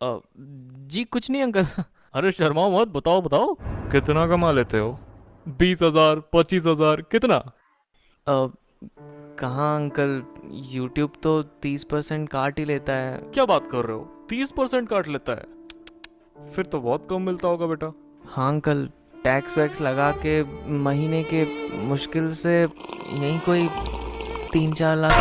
जी कुछ नहीं अंकल। अरे शर्मा मत बताओ बताओ। कितना कमा लेते हो? बीस हज़ार पच्चीस हज़ार कितना? कहाँ अंकल? यूट्यूब तो तीस परसेंट काट ही लेता है। क्या बात कर रहे हो? तीस परसेंट काट लेता है? फिर तो बहुत कम मिलता होगा बेटा। हाँ अंकल टैक्स वैक्स लगा के महीने के मुश्किल से यही कोई तीन चार लाख